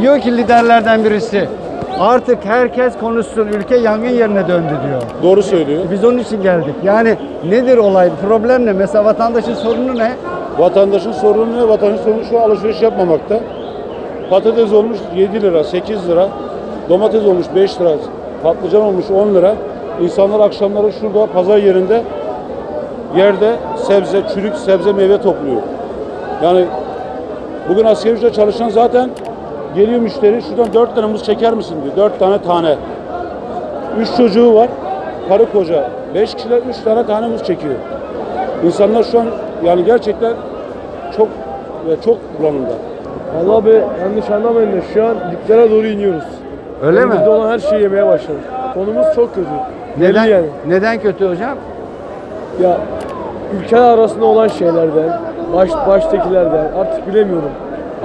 diyor ki liderlerden birisi artık herkes konuşsun ülke yangın yerine döndü diyor. Doğru söylüyor. Biz onun için geldik. Yani nedir olay? Problem ne? Mesela vatandaşın sorunu ne? Vatandaşın sorunu ne? Vatandaşın sorunu şu alışveriş yapmamakta. Patates olmuş 7 lira, 8 lira. Domates olmuş 5 lira. Patlıcan olmuş 10 lira. İnsanlar akşamları şurada pazar yerinde yerde sebze, çürük sebze meyve topluyor. Yani bugün asgari ücretle çalışan zaten geliyor müşteri şuradan 4 tane muz çeker misin diyor. 4 tane tane. 3 çocuğu var. Karı koca. 5 kişiler 3 tane tane muz çekiyor. İnsanlar şu an yani gerçekten çok ve çok bulanımda. Vallahi abi yanlış anlamayın da şu an diplere doğru iniyoruz. Öyle mi? Elimizde olan her şeyi yemeye başladık. Konumuz çok kötü. Belli Neden, yani. neden kötü hocam? Ya ülkeler arasında olan şeylerden, baş, baştakilerden artık bilemiyorum.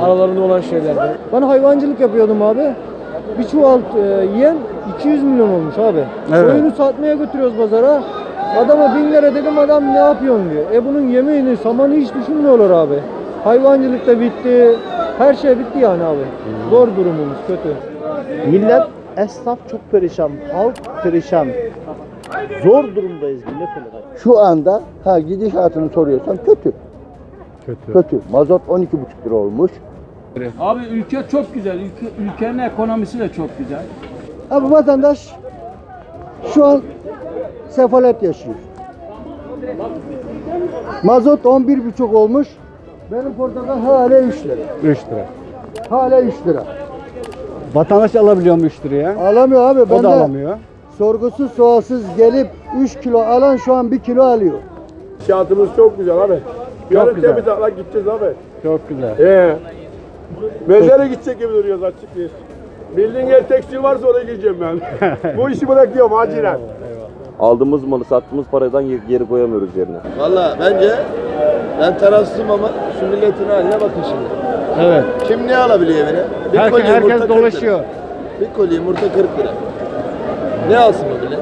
Aralarında olan şeylerden. Ben hayvancılık yapıyordum abi. Bir çuval e, yiyen 200 milyon olmuş abi. Evet. Koyunu satmaya götürüyoruz pazara. Adama bin lira dedim adam ne yapıyorsun diyor. E bunun yemeğini, samanı hiç düşünmüyorlar abi. Hayvancılık da bitti. Her şey bitti yani abi. Zor durumumuz kötü. Millet, esnaf çok perişan, halk perişan. Zor durumdayız millet olarak. Şu anda ha gidişatını soruyorsan kötü. Kötü. Kötü. Mazot 12,5 lira olmuş. Abi ülke çok güzel. Ülke, ülkenin ekonomisi de çok güzel. Abi vatandaş şu an sefalet yaşıyor. Mazot 11,5 olmuş. Benim portakal hala 3 lira. 3 lira. Hala 3 lira. Vatandaş alabiliyor mu 3 liraya? Alamıyor abi. O Ben da de alamıyor. sorgusuz sualsız gelip 3 kilo alan şu an 1 kilo alıyor. Şartımız çok güzel abi. Yarın güzel. temiz hava gideceğiz abi. Çok güzel. Ee, mezara gidecek gibi duruyoruz açık bir. Bildiğin yer tekstil varsa oraya gideceğim ben. Bu işi bırakıyorum acilen. Aldığımız malı sattığımız paradan geri- geri koyamıyoruz yerine. Valla bence ben tarafsızım ama şu milletin haline bakın şimdi. Evet. Kim ne alabiliyor evine? Bir Herkes, herkes 40 lira. dolaşıyor. Bir kolye yumurta 40 lira. Ne alsın bu millet?